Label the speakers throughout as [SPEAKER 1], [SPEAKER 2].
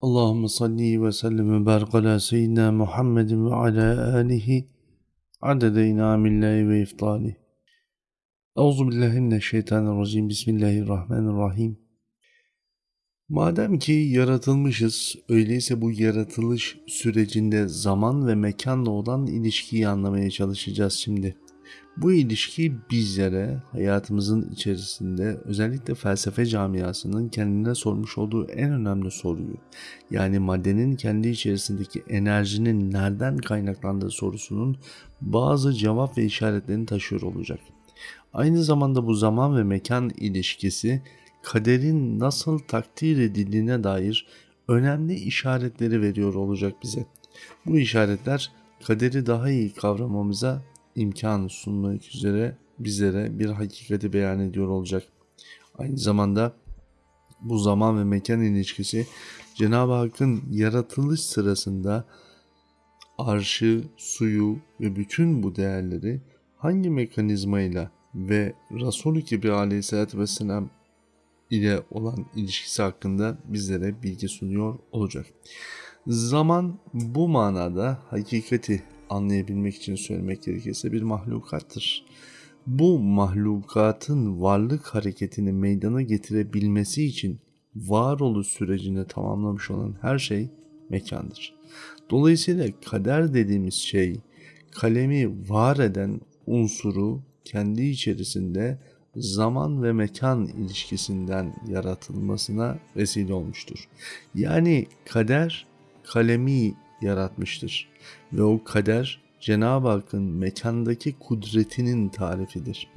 [SPEAKER 1] Allahümme salli ve sellem ve barik ala seyyidina Muhammedin ve ala alihi adede inamillahi ve iftali. Euzu billahi mineşşeytanirracim. Bismillahirrahmanirrahim. Madem ki yaratılmışız, öyleyse bu yaratılış sürecinde zaman ve mekanla olan ilişkiyi anlamaya çalışacağız şimdi. Bu ilişki bizlere hayatımızın içerisinde özellikle felsefe camiasının kendine sormuş olduğu en önemli soruyu yani maddenin kendi içerisindeki enerjinin nereden kaynaklandığı sorusunun bazı cevap ve işaretlerini taşıyor olacak. Aynı zamanda bu zaman ve mekan ilişkisi kaderin nasıl takdir edildiğine dair önemli işaretleri veriyor olacak bize. Bu işaretler kaderi daha iyi kavramamıza imkan sunmak üzere bizlere bir hakikati beyan ediyor olacak. Aynı zamanda bu zaman ve mekan ilişkisi Cenab-ı Hakk'ın yaratılış sırasında arşı, suyu ve bütün bu değerleri hangi mekanizmayla ve Resulü Kibri aleyhissalatü vesselam ile olan ilişkisi hakkında bizlere bilgi sunuyor olacak. Zaman bu manada hakikati anlayabilmek için söylemek gerekirse bir mahlukattır. Bu mahlukatın varlık hareketini meydana getirebilmesi için varoluş sürecini tamamlamış olan her şey mekandır. Dolayısıyla kader dediğimiz şey kalemi var eden unsuru kendi içerisinde zaman ve mekan ilişkisinden yaratılmasına vesile olmuştur. Yani kader kalemi yaratmıştır ve o kader Cenab-ı Hakk'ın mekandaki kudretinin tarifidir.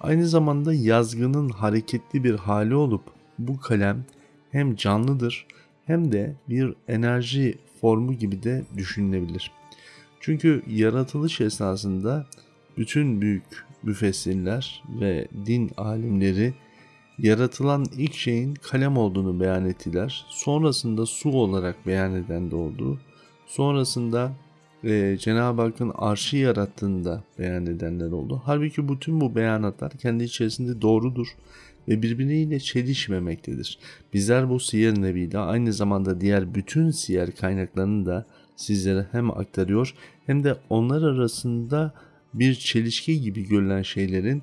[SPEAKER 1] Aynı zamanda yazgının hareketli bir hali olup bu kalem hem canlıdır hem de bir enerji formu gibi de düşünülebilir. Çünkü yaratılış esnasında bütün büyük müfessirler ve din alimleri yaratılan ilk şeyin kalem olduğunu beyan ettiler. Sonrasında su olarak beyan eden de oldu. Sonrasında e, Cenab-ı Hakk'ın arşı yarattığında beyan edenler oldu. Halbuki bütün bu beyanatlar kendi içerisinde doğrudur ve birbiriyle çelişmemektedir. Bizler bu siyer nebide aynı zamanda diğer bütün siyer kaynaklarını da sizlere hem aktarıyor hem de onlar arasında bir çelişki gibi görülen şeylerin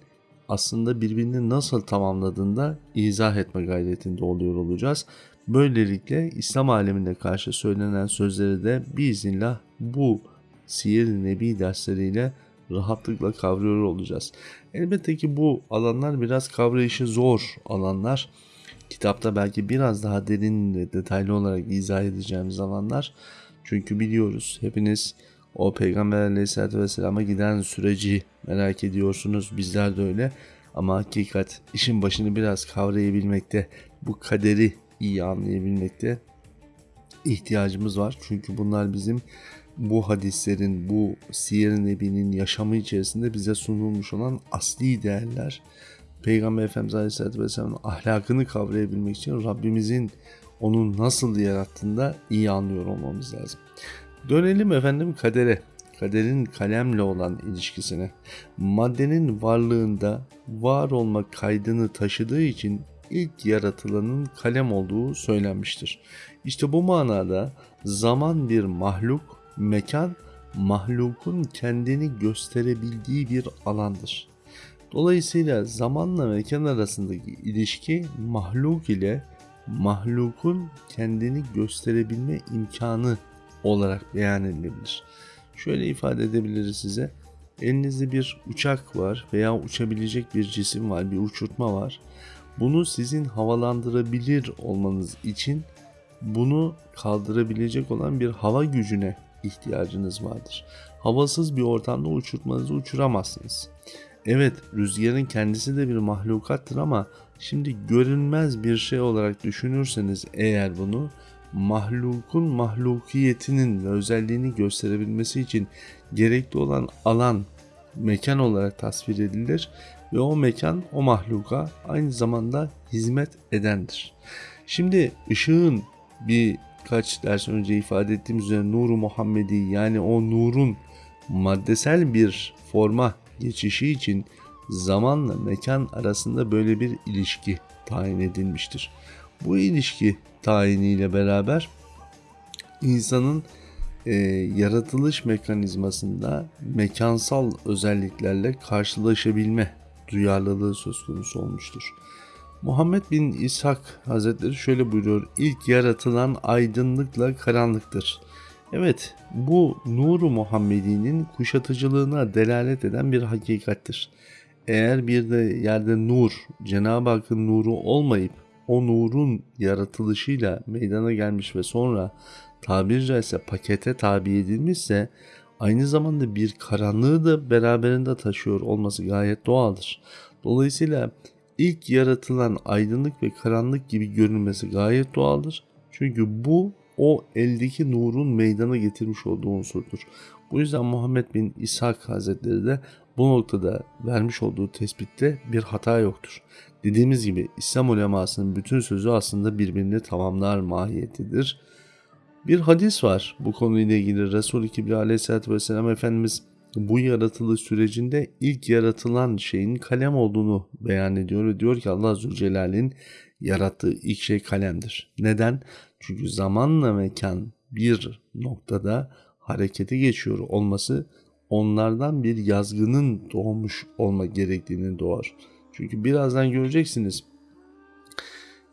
[SPEAKER 1] aslında birbirini nasıl tamamladığında izah etme gayretinde oluyor olacağız. Böylelikle İslam alemine karşı söylenen sözleri de biiznillah bu Siyer-i Nebi dersleriyle rahatlıkla kavruyor olacağız. Elbette ki bu alanlar biraz kavrayışı zor alanlar. Kitapta belki biraz daha derin ve detaylı olarak izah edeceğimiz alanlar. Çünkü biliyoruz hepiniz o Peygamber aleyhissalatü vesselama giden süreci merak ediyorsunuz. Bizler de öyle. Ama hakikat işin başını biraz kavrayabilmekte, bu kaderi iyi anlayabilmekte ihtiyacımız var. Çünkü bunlar bizim bu hadislerin, bu siyer nebinin yaşamı içerisinde bize sunulmuş olan asli değerler. Peygamber Efendimiz Aleyhisselatü Vesselam'ın ahlakını kavrayabilmek için Rabbimizin onu nasıl yarattığında iyi anlıyor olmamız lazım. Dönelim efendim kadere. Kaderin kalemle olan ilişkisine. Maddenin varlığında var olma kaydını taşıdığı için ilk yaratılanın kalem olduğu söylenmiştir. İşte bu manada zaman bir mahluk, mekan mahlukun kendini gösterebildiği bir alandır. Dolayısıyla zamanla mekan arasındaki ilişki mahluk ile mahlukun kendini gösterebilme imkanı olarak beyan edilebilir. Şöyle ifade edebiliriz size. Elinizde bir uçak var veya uçabilecek bir cisim var, bir uçurtma var. Bunu sizin havalandırabilir olmanız için bunu kaldırabilecek olan bir hava gücüne ihtiyacınız vardır. Havasız bir ortamda uçurtmanızı uçuramazsınız. Evet rüzgarın kendisi de bir mahlukattır ama şimdi görünmez bir şey olarak düşünürseniz eğer bunu mahlukun mahlukiyetinin ve özelliğini gösterebilmesi için gerekli olan alan mekan olarak tasvir edilir ve o mekan o mahluka aynı zamanda hizmet edendir. Şimdi ışığın birkaç ders önce ifade ettiğim üzere nuru Muhammedi yani o nurun maddesel bir forma geçişi için zamanla mekan arasında böyle bir ilişki tayin edilmiştir. Bu ilişki tayiniyle beraber insanın e, yaratılış mekanizmasında mekansal özelliklerle karşılaşabilme duyarlılığı söz konusu olmuştur. Muhammed bin İshak Hazretleri şöyle buyuruyor. İlk yaratılan aydınlıkla karanlıktır. Evet bu nuru Muhammedi'nin kuşatıcılığına delalet eden bir hakikattir. Eğer bir de yerde nur, Cenab-ı Hakk'ın nuru olmayıp o nurun yaratılışıyla meydana gelmiş ve sonra tabiri caizse pakete tabi edilmişse aynı zamanda bir karanlığı da beraberinde taşıyor olması gayet doğaldır. Dolayısıyla ilk yaratılan aydınlık ve karanlık gibi görünmesi gayet doğaldır. Çünkü bu o eldeki nurun meydana getirmiş olduğu unsurdur. Bu yüzden Muhammed bin İshak Hazretleri de bu noktada vermiş olduğu tespitte bir hata yoktur. Dediğimiz gibi İslam ulemasının bütün sözü aslında birbirini tamamlar mahiyetidir. Bir hadis var bu konuyla ilgili Resul-i Kibri aleyhissalatü vesselam Efendimiz bu yaratılış sürecinde ilk yaratılan şeyin kalem olduğunu beyan ediyor ve diyor ki Allah Zülcelal'in yarattığı ilk şey kalemdir. Neden? Çünkü zamanla mekan bir noktada harekete geçiyor olması onlardan bir yazgının doğmuş olma gerektiğini doğar. Çünkü birazdan göreceksiniz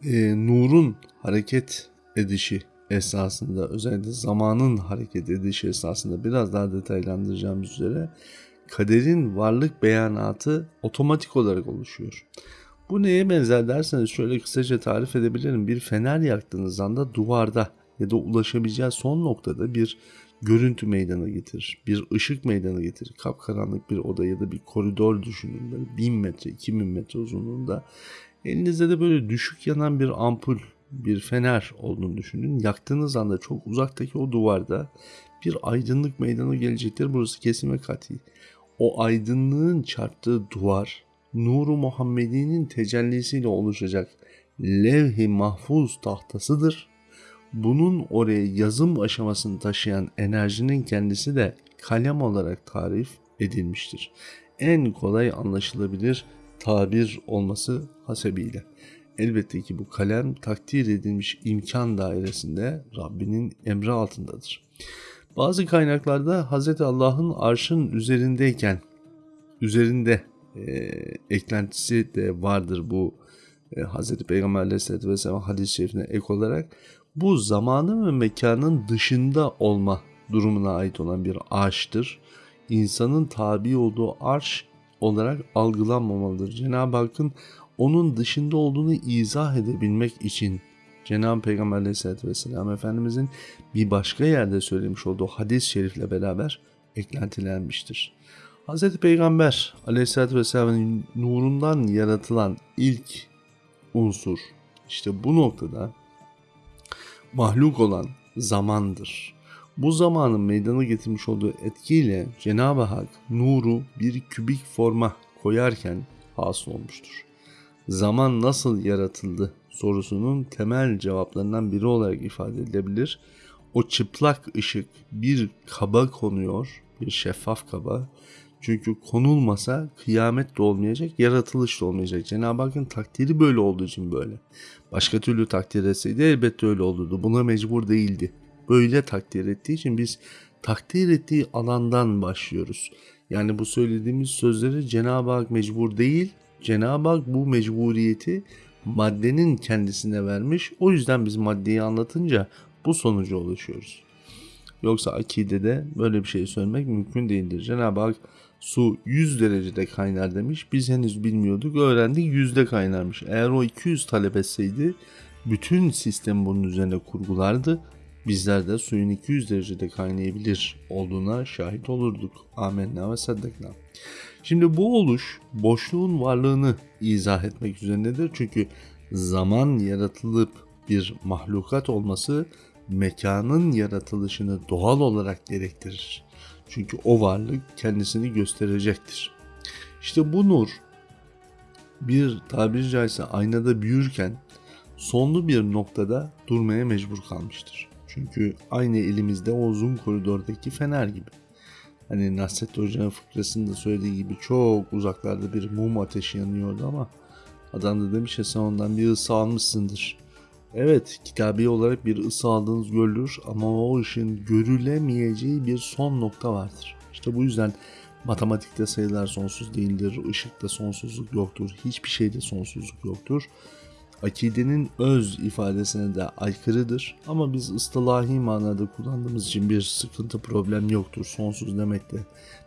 [SPEAKER 1] e, nurun hareket edişi esasında özellikle zamanın hareket edişi esasında biraz daha detaylandıracağım üzere kaderin varlık beyanatı otomatik olarak oluşuyor. Bu neye benzer derseniz şöyle kısaca tarif edebilirim. Bir fener yaktığınız anda duvarda ya da ulaşabileceği son noktada bir görüntü meydana getirir. Bir ışık meydana getirir. Kapkaranlık bir oda ya da bir koridor düşünün. Böyle 1000 metre, 2000 metre uzunluğunda. Elinizde de böyle düşük yanan bir ampul, bir fener olduğunu düşünün. Yaktığınız anda çok uzaktaki o duvarda bir aydınlık meydana gelecektir. Burası kesin ve kati. O aydınlığın çarptığı duvar nuru Muhammedi'nin tecellisiyle oluşacak levh-i mahfuz tahtasıdır. Bunun oraya yazım aşamasını taşıyan enerjinin kendisi de kalem olarak tarif edilmiştir. En kolay anlaşılabilir tabir olması hasebiyle. Elbette ki bu kalem takdir edilmiş imkan dairesinde Rabbinin emri altındadır. Bazı kaynaklarda Hz. Allah'ın arşın üzerindeyken, üzerinde e, eklentisi de vardır bu e, Hz. Peygamber Aleyhisselatü Vesselam hadis-i şerifine ek olarak bu zamanın ve mekanın dışında olma durumuna ait olan bir arştır. İnsanın tabi olduğu arş olarak algılanmamalıdır. Cenab-ı Hakk'ın onun dışında olduğunu izah edebilmek için Cenab-ı Peygamber Aleyhisselatü Vesselam Efendimizin bir başka yerde söylemiş olduğu hadis-i şerifle beraber eklentilenmiştir. Hz. Peygamber Aleyhisselatü Vesselam'ın nurundan yaratılan ilk unsur işte bu noktada mahluk olan zamandır. Bu zamanın meydana getirmiş olduğu etkiyle Cenab-ı Hak nuru bir kübik forma koyarken hasıl olmuştur. Zaman nasıl yaratıldı sorusunun temel cevaplarından biri olarak ifade edilebilir. O çıplak ışık bir kaba konuyor, bir şeffaf kaba. Çünkü konulmasa kıyamet de olmayacak, yaratılış da olmayacak. Cenab-ı Hakk'ın takdiri böyle olduğu için böyle. Başka türlü takdir etseydi elbette öyle olurdu. Buna mecbur değildi. Böyle takdir ettiği için biz takdir ettiği alandan başlıyoruz. Yani bu söylediğimiz sözleri Cenab-ı Hak mecbur değil, Cenab-ı Hak bu mecburiyeti maddenin kendisine vermiş. O yüzden biz maddeyi anlatınca bu sonuca ulaşıyoruz. Yoksa akidede böyle bir şey söylemek mümkün değildir. Cenab-ı Hak su 100 derecede kaynar demiş. Biz henüz bilmiyorduk. Öğrendik yüzde kaynarmış. Eğer o 200 talep etseydi bütün sistem bunun üzerine kurgulardı. Bizler de suyun 200 derecede kaynayabilir olduğuna şahit olurduk. Amenna ve saddekna. Şimdi bu oluş boşluğun varlığını izah etmek üzerindedir. Çünkü zaman yaratılıp bir mahlukat olması mekanın yaratılışını doğal olarak gerektirir. Çünkü o varlık kendisini gösterecektir. İşte bu nur bir tabiri caizse aynada büyürken sonlu bir noktada durmaya mecbur kalmıştır. Çünkü aynı elimizde o uzun koridordaki fener gibi. Hani Nasrettin Hoca'nın fıkrasında söylediği gibi çok uzaklarda bir mum ateşi yanıyordu ama adam da demiş ya sen ondan bir ısı almışsındır. Evet, kitabi olarak bir ısı aldığınız görülür ama o ışığın görülemeyeceği bir son nokta vardır. İşte bu yüzden matematikte sayılar sonsuz değildir, ışıkta sonsuzluk yoktur, hiçbir şeyde sonsuzluk yoktur. Akidenin öz ifadesine de aykırıdır ama biz ıslahi manada kullandığımız için bir sıkıntı problem yoktur. Sonsuz demekte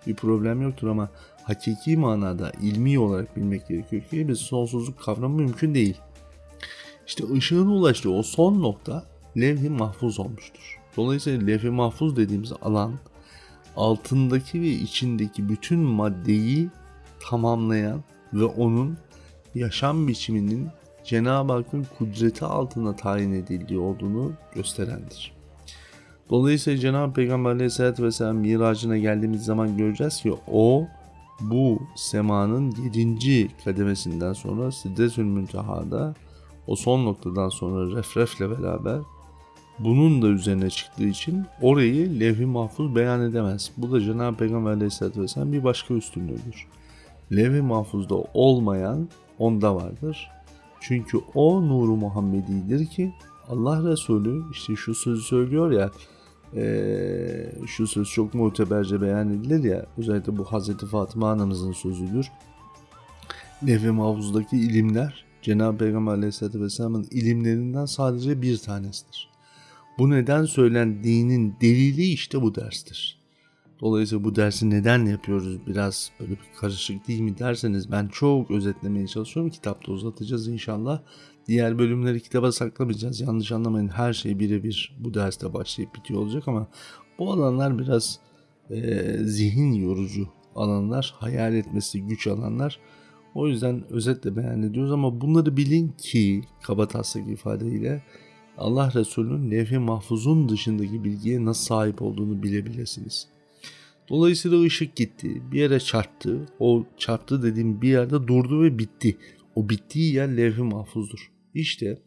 [SPEAKER 1] bir problem yoktur ama hakiki manada ilmi olarak bilmek gerekiyor ki biz sonsuzluk kavramı mümkün değil. İşte ışığın ulaştığı o son nokta levh-i mahfuz olmuştur. Dolayısıyla levh-i mahfuz dediğimiz alan altındaki ve içindeki bütün maddeyi tamamlayan ve onun yaşam biçiminin Cenab-ı Hakk'ın kudreti altında tayin edildiği olduğunu gösterendir. Dolayısıyla Cenab-ı Peygamber Aleyhisselatü Vesselam miracına geldiğimiz zaman göreceğiz ki o bu semanın 7. kademesinden sonra Sidretül Münteha'da o son noktadan sonra refrefle beraber bunun da üzerine çıktığı için orayı levh-i mahfuz beyan edemez. Bu da Cenab-ı Peygamber Aleyhisselatü Vesselam bir başka üstünlüğüdür. Levh-i mahfuzda olmayan onda vardır. Çünkü o nuru Muhammedi'dir ki Allah Resulü işte şu sözü söylüyor ya ee, şu söz çok muteberce beyan edilir ya özellikle bu Hazreti Fatıma anamızın sözüdür. Levh-i mahfuzdaki ilimler Cenab-ı Peygamber Aleyhisselatü Vesselam'ın ilimlerinden sadece bir tanesidir. Bu neden söylendiğinin delili işte bu derstir. Dolayısıyla bu dersi neden yapıyoruz biraz böyle bir karışık değil mi derseniz ben çok özetlemeye çalışıyorum. Kitapta uzatacağız inşallah. Diğer bölümleri kitaba saklamayacağız. Yanlış anlamayın her şey birebir bu derste başlayıp bitiyor olacak ama bu alanlar biraz e, zihin yorucu alanlar, hayal etmesi güç alanlar. O yüzden özetle beyan ediyoruz ama bunları bilin ki kaba taslak ifadeyle Allah Resulü'nün levh-i mahfuzun dışındaki bilgiye nasıl sahip olduğunu bilebilirsiniz. Dolayısıyla ışık gitti. Bir yere çarptı. O çarptı dediğim bir yerde durdu ve bitti. O bittiği yer levh-i mahfuzdur. İşte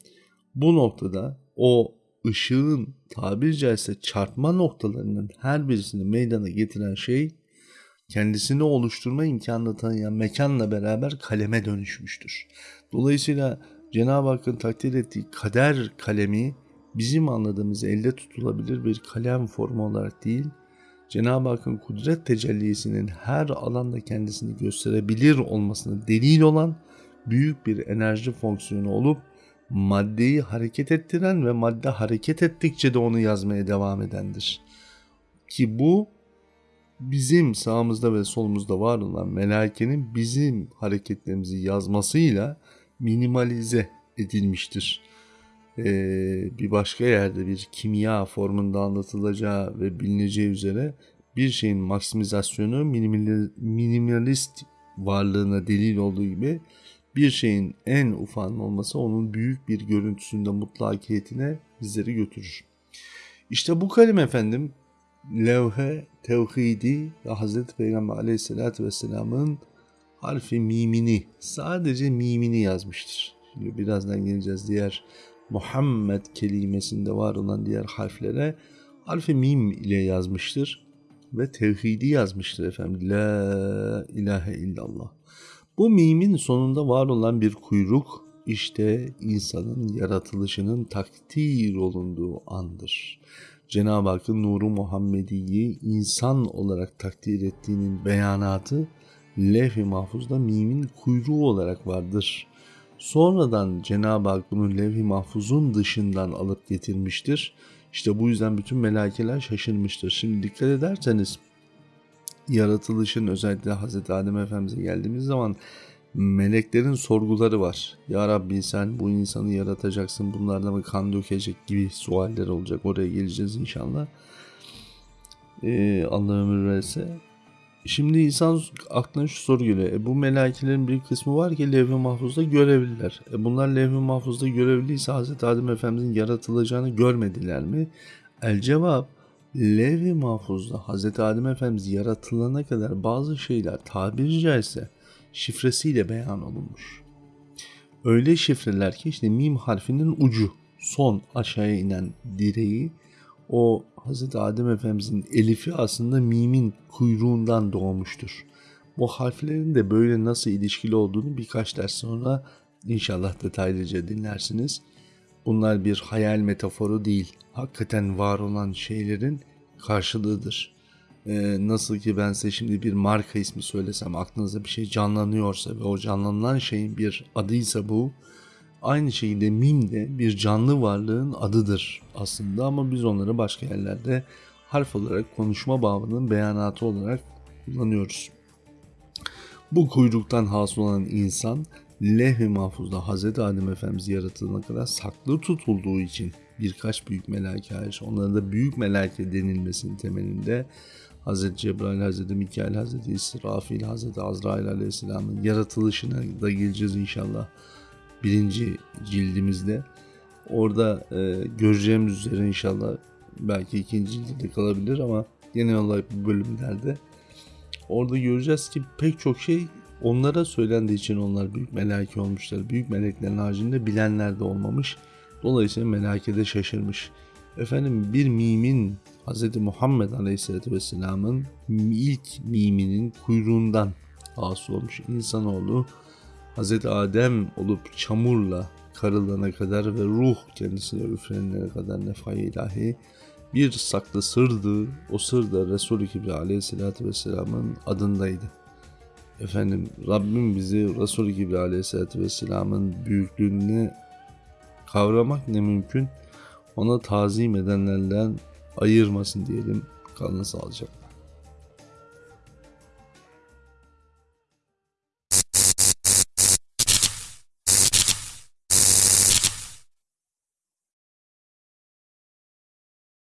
[SPEAKER 1] bu noktada o ışığın tabiri caizse çarpma noktalarının her birisini meydana getiren şey kendisini oluşturma imkanını tanıyan mekanla beraber kaleme dönüşmüştür. Dolayısıyla Cenab-ı Hakk'ın takdir ettiği kader kalemi bizim anladığımız elde tutulabilir bir kalem formu olarak değil, Cenab-ı Hakk'ın kudret tecellisinin her alanda kendisini gösterebilir olmasına delil olan büyük bir enerji fonksiyonu olup maddeyi hareket ettiren ve madde hareket ettikçe de onu yazmaya devam edendir. Ki bu bizim sağımızda ve solumuzda var olan melaikenin bizim hareketlerimizi yazmasıyla minimalize edilmiştir. Ee, bir başka yerde bir kimya formunda anlatılacağı ve bilineceği üzere bir şeyin maksimizasyonu minimalist varlığına delil olduğu gibi bir şeyin en ufağının olması onun büyük bir görüntüsünde mutlakiyetine bizleri götürür. İşte bu kalem efendim levhe, tevhidi ve Hazreti Peygamber aleyhissalatü vesselamın harfi mimini, sadece mimini yazmıştır. Şimdi birazdan geleceğiz diğer Muhammed kelimesinde var olan diğer harflere harfi mim ile yazmıştır ve tevhidi yazmıştır efendim. La ilahe illallah. Bu mimin sonunda var olan bir kuyruk işte insanın yaratılışının takdir olunduğu andır. Cenab-ı Hakk'ın nuru Muhammedi'yi insan olarak takdir ettiğinin beyanatı levh-i mahfuzda mimin kuyruğu olarak vardır. Sonradan Cenab-ı Hak bunu levh-i mahfuzun dışından alıp getirmiştir. İşte bu yüzden bütün melaikeler şaşırmıştır. Şimdi dikkat ederseniz yaratılışın özellikle Hz. Adem Efendimiz'e geldiğimiz zaman meleklerin sorguları var. Ya Rabbi sen bu insanı yaratacaksın bunlardan mı kan dökecek gibi sualler olacak. Oraya geleceğiz inşallah. Ee, Allah ömür verse. Şimdi insan aklına şu soru geliyor. E, bu melaikelerin bir kısmı var ki levh-i mahfuzda görevliler. E, bunlar levh-i mahfuzda görevliyse Hz. Adem Efendimizin yaratılacağını görmediler mi? El cevap Levh-i Mahfuz'da Hz. Adem Efendimiz yaratılana kadar bazı şeyler tabiri caizse şifresiyle beyan olunmuş. Öyle şifreler ki işte mim harfinin ucu son aşağıya inen direği o Hz. Adem Efendimizin elifi aslında mimin kuyruğundan doğmuştur. Bu harflerin de böyle nasıl ilişkili olduğunu birkaç ders sonra inşallah detaylıca dinlersiniz. Bunlar bir hayal metaforu değil. Hakikaten var olan şeylerin karşılığıdır. Ee, nasıl ki ben size şimdi bir marka ismi söylesem aklınıza bir şey canlanıyorsa ve o canlanılan şeyin bir adıysa bu aynı şekilde mim de bir canlı varlığın adıdır aslında ama biz onları başka yerlerde harf olarak konuşma babının beyanatı olarak kullanıyoruz. Bu kuyruktan hasıl olan insan leh-i mahfuzda Hz. Adem Efendimiz yaratılana kadar saklı tutulduğu için birkaç büyük melaike hariç onlara da büyük melaike denilmesinin temelinde Hz. Cebrail, Hz. Mikail, Hz. İsrafil, Hz. Azrail Aleyhisselam'ın yaratılışına da geleceğiz inşallah birinci cildimizde. Orada e, göreceğimiz üzere inşallah belki ikinci cilde kalabilir ama genel olarak bu bölümlerde orada göreceğiz ki pek çok şey onlara söylendiği için onlar büyük melaike olmuşlar. Büyük meleklerin haricinde bilenler de olmamış. Dolayısıyla melake de şaşırmış. Efendim bir mimin Hz. Muhammed Aleyhisselatü Vesselam'ın ilk miminin kuyruğundan hasıl olmuş insanoğlu Hz. Adem olup çamurla karılana kadar ve ruh kendisine üflenene kadar nefai ilahi bir saklı sırdı. O sır da Resul-i Kibri aleyhissalatü vesselamın adındaydı. Efendim Rabbim bizi Resul-i Kibri aleyhissalatü vesselamın büyüklüğünü kavramak ne mümkün ona tazim edenlerden ayırmasın diyelim. Kalın sağlıcakla.